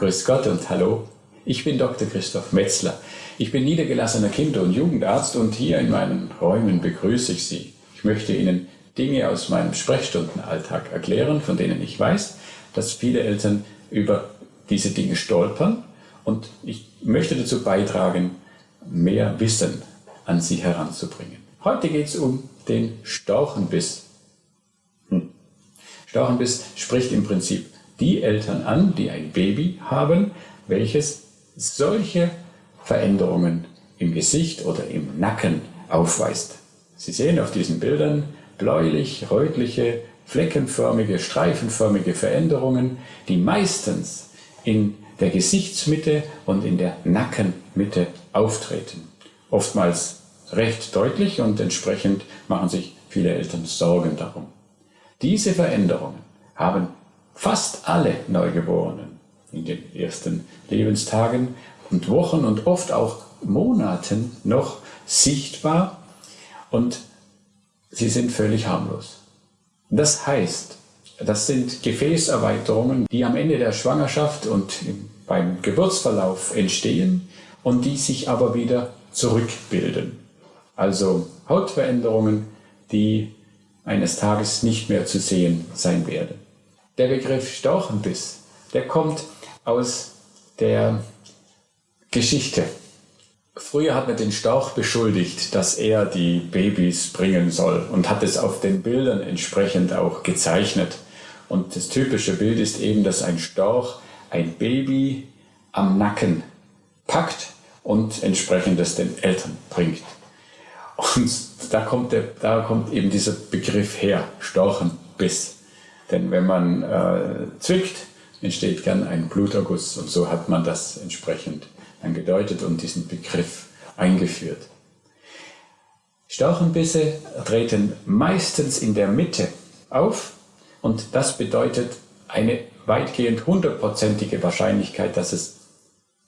Grüß Gott und Hallo. Ich bin Dr. Christoph Metzler. Ich bin niedergelassener Kinder- und Jugendarzt und hier in meinen Räumen begrüße ich Sie. Ich möchte Ihnen Dinge aus meinem Sprechstundenalltag erklären, von denen ich weiß, dass viele Eltern über diese Dinge stolpern und ich möchte dazu beitragen, mehr Wissen an Sie heranzubringen. Heute geht es um den Storchenbiss. Hm. Storchenbiss spricht im Prinzip die Eltern an, die ein Baby haben, welches solche Veränderungen im Gesicht oder im Nacken aufweist. Sie sehen auf diesen Bildern bläulich, rötliche, fleckenförmige, streifenförmige Veränderungen, die meistens in der Gesichtsmitte und in der Nackenmitte auftreten. Oftmals recht deutlich und entsprechend machen sich viele Eltern Sorgen darum. Diese Veränderungen haben fast alle Neugeborenen in den ersten Lebenstagen und Wochen und oft auch Monaten noch sichtbar und sie sind völlig harmlos. Das heißt, das sind Gefäßerweiterungen, die am Ende der Schwangerschaft und beim Geburtsverlauf entstehen und die sich aber wieder zurückbilden. Also Hautveränderungen, die eines Tages nicht mehr zu sehen sein werden. Der Begriff Storchenbiss, der kommt aus der Geschichte. Früher hat man den Storch beschuldigt, dass er die Babys bringen soll und hat es auf den Bildern entsprechend auch gezeichnet. Und das typische Bild ist eben, dass ein Storch ein Baby am Nacken packt und entsprechend es den Eltern bringt. Und da kommt, der, da kommt eben dieser Begriff her, Storchenbiss. Denn wenn man äh, zwickt, entsteht gern ein Bluterguss und so hat man das entsprechend angedeutet und diesen Begriff eingeführt. Storchenbisse treten meistens in der Mitte auf und das bedeutet eine weitgehend hundertprozentige Wahrscheinlichkeit, dass es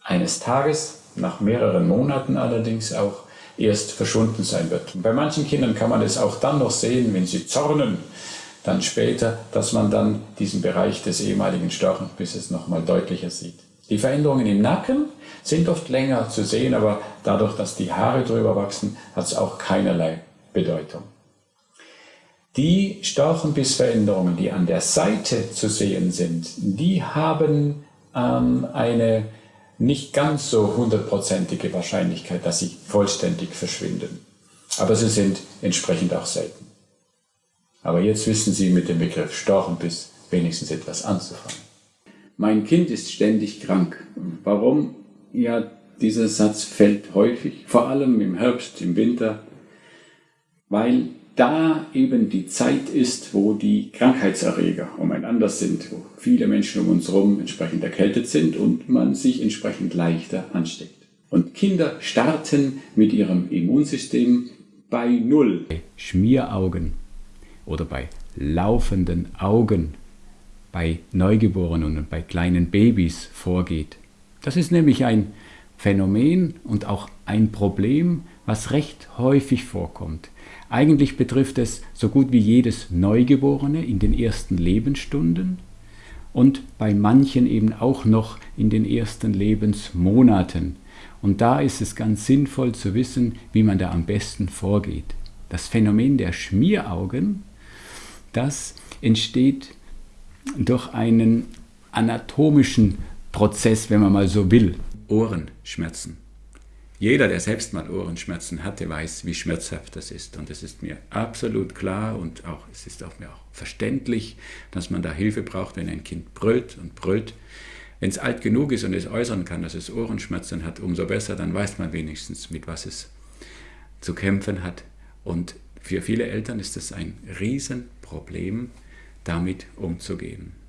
eines Tages, nach mehreren Monaten allerdings auch, erst verschwunden sein wird. Und bei manchen Kindern kann man es auch dann noch sehen, wenn sie zornen, dann später, dass man dann diesen Bereich des ehemaligen Storchenbisses nochmal deutlicher sieht. Die Veränderungen im Nacken sind oft länger zu sehen, aber dadurch, dass die Haare drüber wachsen, hat es auch keinerlei Bedeutung. Die Storchenbissveränderungen, die an der Seite zu sehen sind, die haben ähm, eine nicht ganz so hundertprozentige Wahrscheinlichkeit, dass sie vollständig verschwinden. Aber sie sind entsprechend auch selten. Aber jetzt wissen Sie mit dem Begriff Storchenbiss wenigstens etwas anzufangen. Mein Kind ist ständig krank. Warum? Ja, dieser Satz fällt häufig, vor allem im Herbst, im Winter, weil da eben die Zeit ist, wo die Krankheitserreger umeinander sind, wo viele Menschen um uns herum entsprechend erkältet sind und man sich entsprechend leichter ansteckt. Und Kinder starten mit ihrem Immunsystem bei Null. Schmieraugen oder bei laufenden Augen bei Neugeborenen und bei kleinen Babys vorgeht. Das ist nämlich ein Phänomen und auch ein Problem, was recht häufig vorkommt. Eigentlich betrifft es so gut wie jedes Neugeborene in den ersten Lebensstunden und bei manchen eben auch noch in den ersten Lebensmonaten. Und da ist es ganz sinnvoll zu wissen, wie man da am besten vorgeht. Das Phänomen der Schmieraugen das entsteht durch einen anatomischen Prozess, wenn man mal so will. Ohrenschmerzen. Jeder, der selbst mal Ohrenschmerzen hatte, weiß, wie schmerzhaft das ist. Und es ist mir absolut klar und auch, es ist auch mir auch verständlich, dass man da Hilfe braucht, wenn ein Kind brüllt und brüllt. Wenn es alt genug ist und es äußern kann, dass es Ohrenschmerzen hat, umso besser, dann weiß man wenigstens, mit was es zu kämpfen hat. Und für viele Eltern ist es ein Riesenproblem, damit umzugehen.